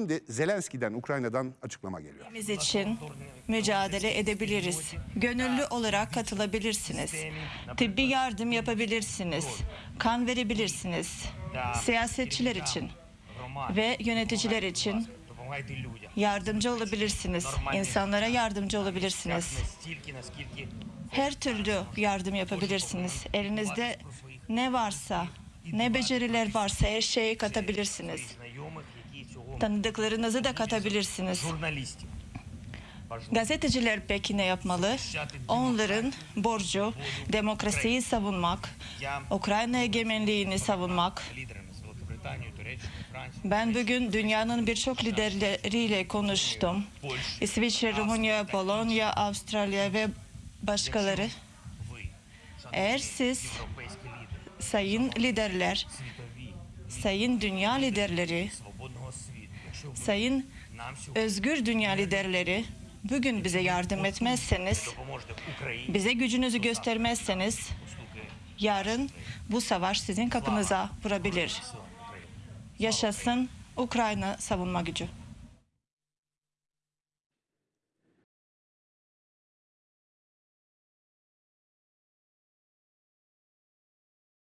Şimdi Zelenski'den Ukrayna'dan açıklama geliyor. Biz için mücadele edebiliriz. Gönüllü olarak katılabilirsiniz. Tıbbi yardım yapabilirsiniz. Kan verebilirsiniz. Siyasetçiler için ve yöneticiler için yardımcı olabilirsiniz. İnsanlara yardımcı olabilirsiniz. Her türlü yardım yapabilirsiniz. Elinizde ne varsa, ne beceriler varsa her şeyi katabilirsiniz. Tanıdıklarınızı da katabilirsiniz. Gazeteciler peki ne yapmalı? Onların borcu demokrasiyi savunmak, Ukrayna egemenliğini savunmak. Ben bugün dünyanın birçok liderleriyle konuştum. İsviçre, Rumunya, Polonya, Avustralya ve başkaları. Eğer siz sayın liderler, sayın dünya liderleri Sayın özgür dünya liderleri, bugün bize yardım etmezseniz, bize gücünüzü göstermezseniz, yarın bu savaş sizin kapınıza vurabilir. Yaşasın Ukrayna savunma gücü.